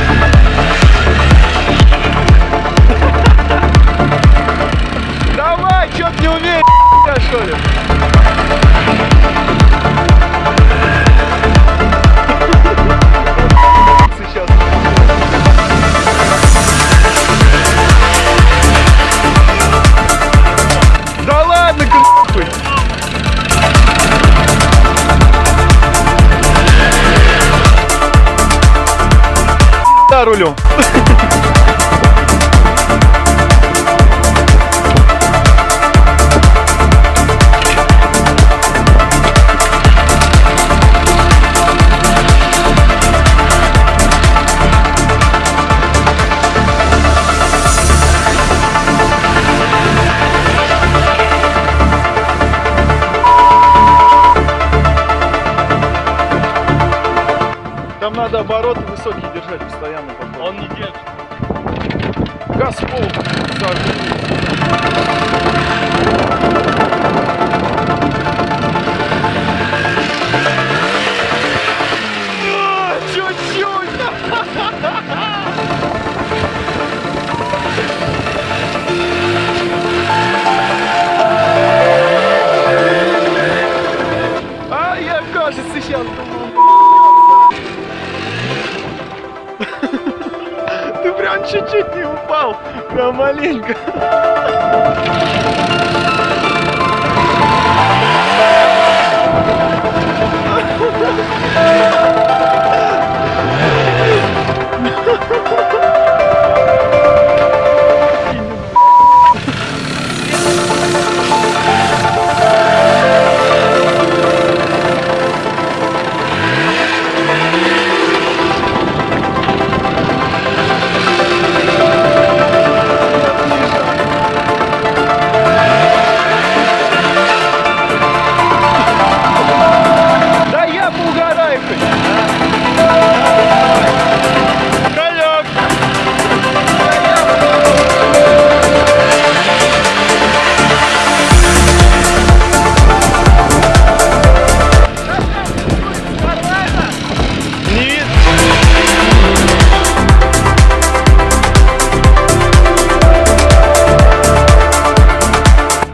Давай, пятаки! Давай, рулю. Там надо обороты высокие держать Газ в Прям чуть-чуть не упал, прям маленько. Да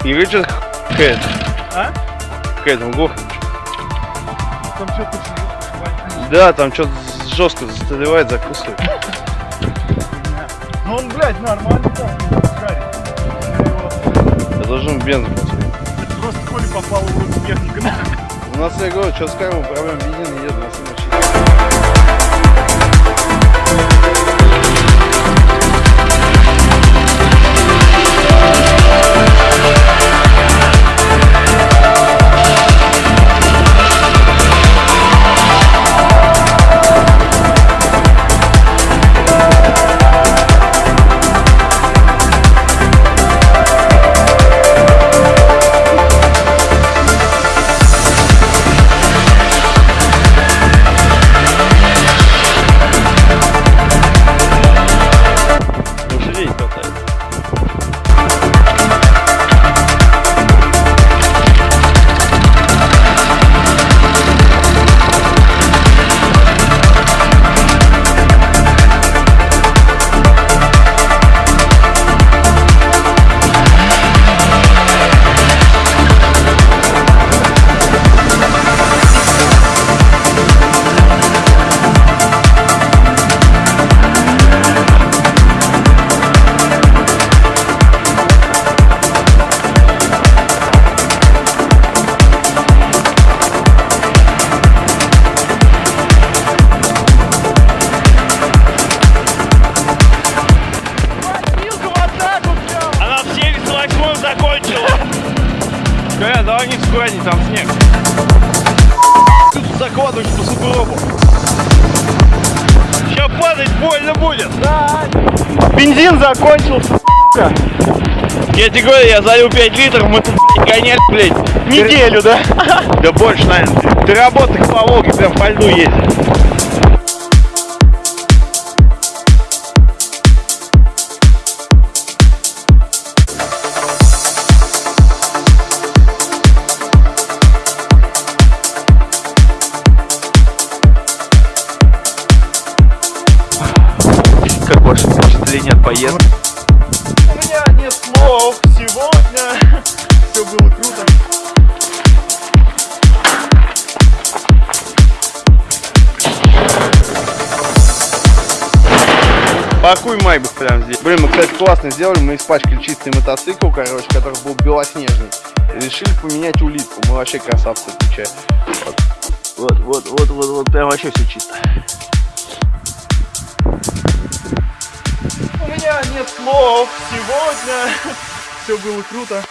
И Ричард Хэт. А? Хэт, он глух. Там что-то Да, там что-то жестко заставляет, закусывает. Ну он, блядь, нормально там шарит. Я должен бензин. Это просто Коля попал в техника. У нас, я говорю, что с кармой проблем бензин едет на самом закончила. Коля, давай не скорей, там снег. Тут закладываешь по сугробу. Сейчас падать больно будет. Бензин закончился. Я тебе говорю, я залил 5 литров, мы тут гоняли, блядь. Неделю, да? Да больше, наверное. Ты работаешь по Волге, прям по льду ездишь. Поездки. У меня нет слов сегодня. Все было круто. Паркуй Майбах прямо здесь. Блин, мы, кстати, классно сделали. Мы испачкали чистый мотоцикл, короче, который был белоснежный. И решили поменять улитку. Мы вообще красавцы отвечаем. Вот, вот, вот, вот, вот, вот, прям вообще все чисто. У меня нет слов сегодня. Все было круто.